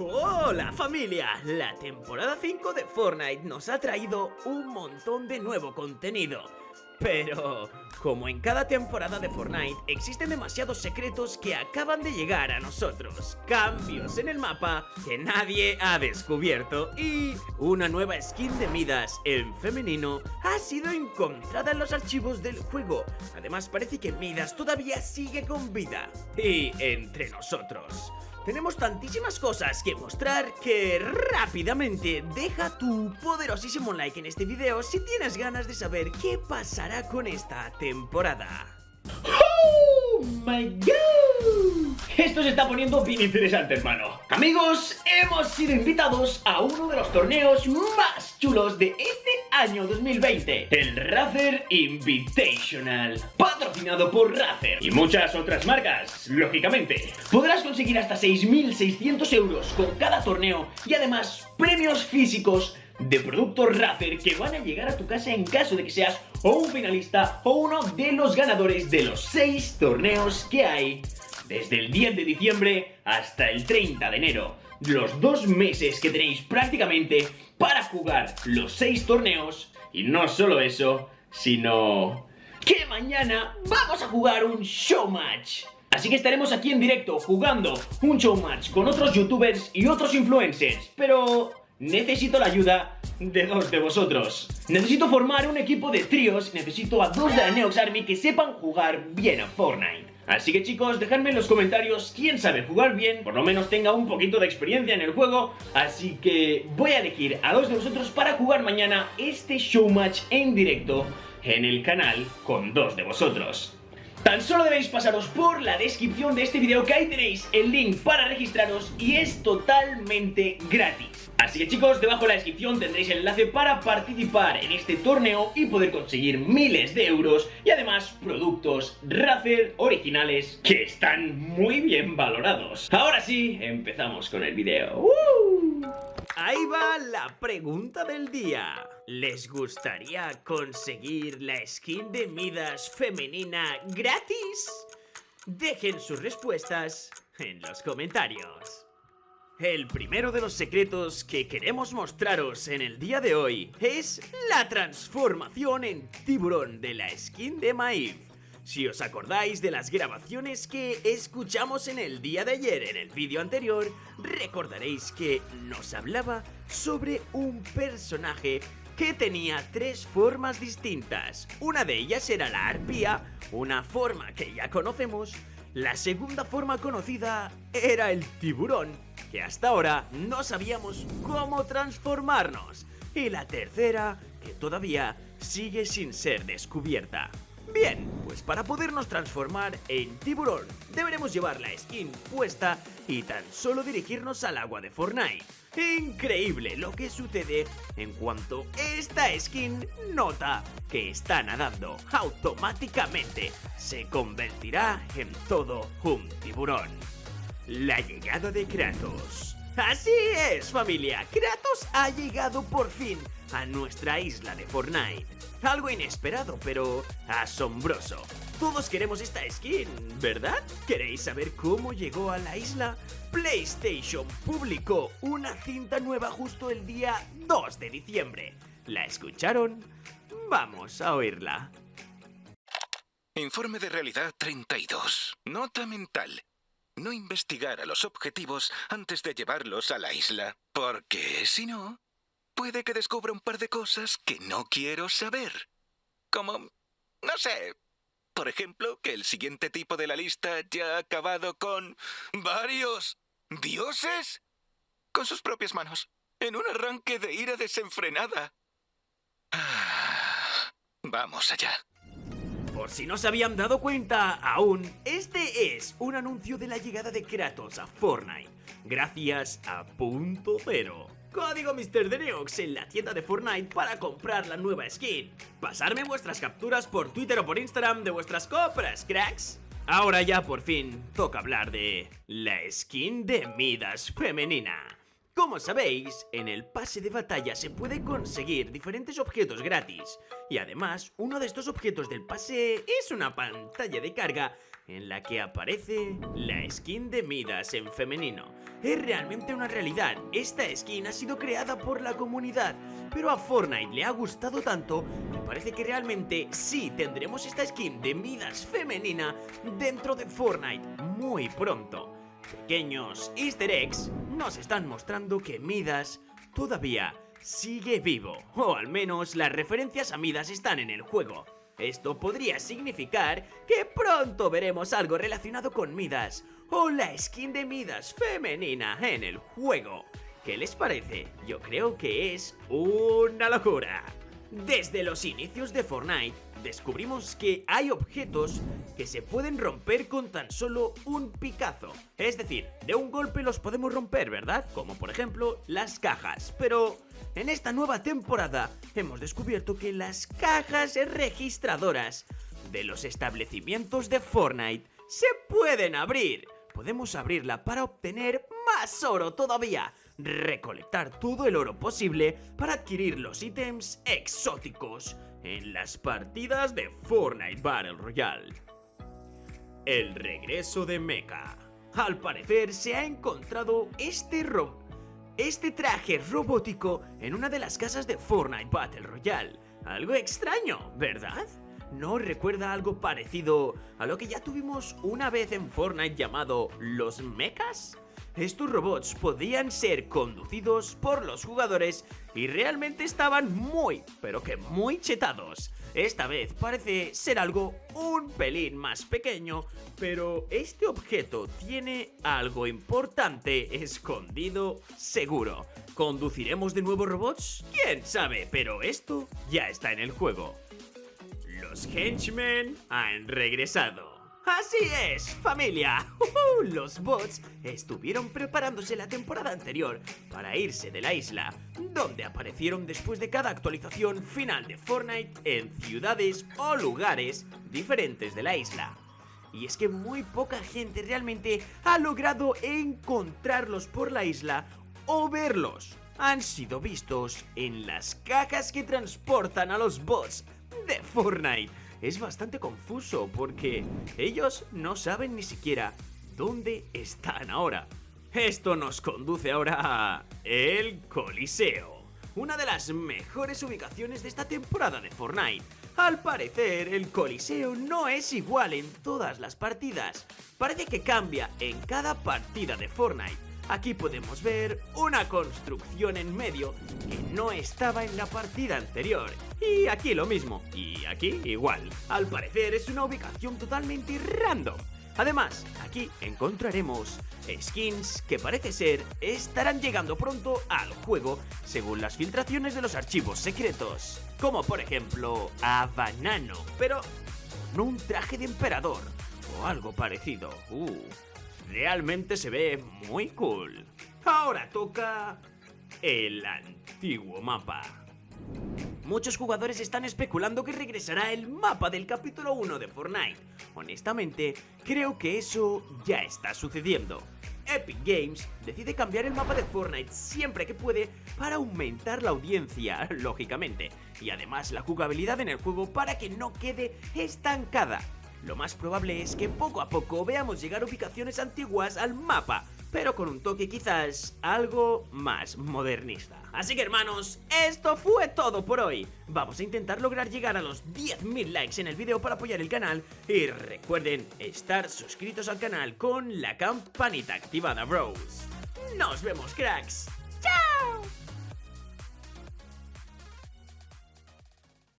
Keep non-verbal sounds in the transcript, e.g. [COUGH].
Hola familia, la temporada 5 de Fortnite nos ha traído un montón de nuevo contenido. Pero, como en cada temporada de Fortnite, existen demasiados secretos que acaban de llegar a nosotros, cambios en el mapa que nadie ha descubierto y una nueva skin de Midas en femenino ha sido encontrada en los archivos del juego. Además parece que Midas todavía sigue con vida. Y entre nosotros... Tenemos tantísimas cosas que mostrar que rápidamente deja tu poderosísimo like en este video si tienes ganas de saber qué pasará con esta temporada. ¡Oh my god! Esto se está poniendo bien interesante, hermano. Amigos, hemos sido invitados a uno de los torneos más chulos de este año 2020, el Razer Invitational, patrocinado por Razer y muchas otras marcas, lógicamente. Podrás conseguir hasta 6.600 euros con cada torneo y además premios físicos de productos Razer que van a llegar a tu casa en caso de que seas o un finalista o uno de los ganadores de los 6 torneos que hay desde el 10 de diciembre hasta el 30 de enero. Los dos meses que tenéis prácticamente para jugar los 6 torneos. Y no solo eso, sino que mañana vamos a jugar un show match. Así que estaremos aquí en directo jugando un show match con otros youtubers y otros influencers. Pero necesito la ayuda de dos de vosotros. Necesito formar un equipo de tríos, necesito a dos de la Neox Army que sepan jugar bien a Fortnite. Así que chicos, dejadme en los comentarios quién sabe jugar bien, por lo menos tenga un poquito de experiencia en el juego, así que voy a elegir a dos de vosotros para jugar mañana este showmatch en directo en el canal con dos de vosotros. Tan solo debéis pasaros por la descripción de este video que ahí tenéis el link para registraros y es totalmente gratis. Así que chicos, debajo de la descripción tendréis el enlace para participar en este torneo y poder conseguir miles de euros y además productos Razer originales que están muy bien valorados. Ahora sí, empezamos con el video. ¡Uh! Ahí va la pregunta del día. ¿Les gustaría conseguir la skin de Midas femenina gratis? Dejen sus respuestas en los comentarios. El primero de los secretos que queremos mostraros en el día de hoy es la transformación en tiburón de la skin de Maeve. Si os acordáis de las grabaciones que escuchamos en el día de ayer en el vídeo anterior, recordaréis que nos hablaba sobre un personaje que tenía tres formas distintas. Una de ellas era la arpía, una forma que ya conocemos, la segunda forma conocida era el tiburón, que hasta ahora no sabíamos cómo transformarnos. Y la tercera, que todavía sigue sin ser descubierta. Bien, pues para podernos transformar en tiburón, deberemos llevar la skin puesta y tan solo dirigirnos al agua de Fortnite. Increíble lo que sucede en cuanto esta skin nota que está nadando automáticamente se convertirá en todo un tiburón. La llegada de Kratos. Así es familia, Kratos ha llegado por fin a nuestra isla de Fortnite. Algo inesperado, pero asombroso. Todos queremos esta skin, ¿verdad? ¿Queréis saber cómo llegó a la isla? PlayStation publicó una cinta nueva justo el día 2 de diciembre. ¿La escucharon? Vamos a oírla. Informe de realidad 32. Nota mental. No investigar a los objetivos antes de llevarlos a la isla, porque si no, puede que descubra un par de cosas que no quiero saber. Como, no sé, por ejemplo, que el siguiente tipo de la lista ya ha acabado con varios dioses con sus propias manos, en un arranque de ira desenfrenada. Ah, vamos allá. Si no se habían dado cuenta aún, este es un anuncio de la llegada de Kratos a Fortnite, gracias a Punto Cero. Código Mr. Neox en la tienda de Fortnite para comprar la nueva skin. Pasarme vuestras capturas por Twitter o por Instagram de vuestras compras, cracks. Ahora ya por fin toca hablar de la skin de Midas femenina. Como sabéis, en el pase de batalla se puede conseguir diferentes objetos gratis. Y además, uno de estos objetos del pase es una pantalla de carga en la que aparece la skin de Midas en femenino. Es realmente una realidad, esta skin ha sido creada por la comunidad, pero a Fortnite le ha gustado tanto que parece que realmente sí tendremos esta skin de Midas femenina dentro de Fortnite muy pronto. Pequeños easter eggs nos están mostrando que Midas todavía sigue vivo, o al menos las referencias a Midas están en el juego. Esto podría significar que pronto veremos algo relacionado con Midas o la skin de Midas femenina en el juego. ¿Qué les parece? Yo creo que es una locura. Desde los inicios de Fortnite, descubrimos que hay objetos que se pueden romper con tan solo un picazo. Es decir, de un golpe los podemos romper, ¿verdad? Como por ejemplo las cajas. Pero en esta nueva temporada hemos descubierto que las cajas registradoras de los establecimientos de Fortnite se pueden abrir. Podemos abrirla para obtener más oro todavía recolectar todo el oro posible para adquirir los ítems exóticos en las partidas de Fortnite Battle Royale. El regreso de Mecha. Al parecer se ha encontrado este este traje robótico en una de las casas de Fortnite Battle Royale. Algo extraño, ¿verdad? ¿No recuerda algo parecido a lo que ya tuvimos una vez en Fortnite llamado los mechas? Estos robots podían ser conducidos por los jugadores y realmente estaban muy, pero que muy chetados. Esta vez parece ser algo un pelín más pequeño, pero este objeto tiene algo importante escondido seguro. ¿Conduciremos de nuevo robots? ¿Quién sabe? Pero esto ya está en el juego. Los henchmen han regresado. Así es, familia. [LAUGHS] Los bots estuvieron preparándose la temporada anterior para irse de la isla, donde aparecieron después de cada actualización final de Fortnite en ciudades o lugares diferentes de la isla. Y es que muy poca gente realmente ha logrado encontrarlos por la isla o verlos. Han sido vistos en las cajas que transportan a los bots de Fortnite es bastante confuso porque ellos no saben ni siquiera dónde están ahora. Esto nos conduce ahora a el Coliseo, una de las mejores ubicaciones de esta temporada de Fortnite. Al parecer, el Coliseo no es igual en todas las partidas. Parece que cambia en cada partida de Fortnite Aquí podemos ver una construcción en medio que no estaba en la partida anterior. Y aquí lo mismo, y aquí igual. Al parecer es una ubicación totalmente random. Además, aquí encontraremos skins que parece ser estarán llegando pronto al juego según las filtraciones de los archivos secretos. Como por ejemplo a Banano, pero no un traje de emperador o algo parecido. Uh, realmente se ve muy cool. Ahora toca el antiguo mapa. Muchos jugadores están especulando que regresará el mapa del capítulo 1 de Fortnite. Honestamente, creo que eso ya está sucediendo. Epic Games decide cambiar el mapa de Fortnite siempre que puede para aumentar la audiencia, [LAUGHS] lógicamente, y además la jugabilidad en el juego para que no quede estancada. Lo más probable es que poco a poco veamos llegar ubicaciones antiguas al mapa, pero con un toque quizás algo más modernista. Así que hermanos, esto fue todo por hoy. Vamos a intentar lograr llegar a los 10.000 likes en el vídeo para apoyar el canal y recuerden estar suscritos al canal con la campanita activada, bros. Nos vemos, cracks. ¡Chao!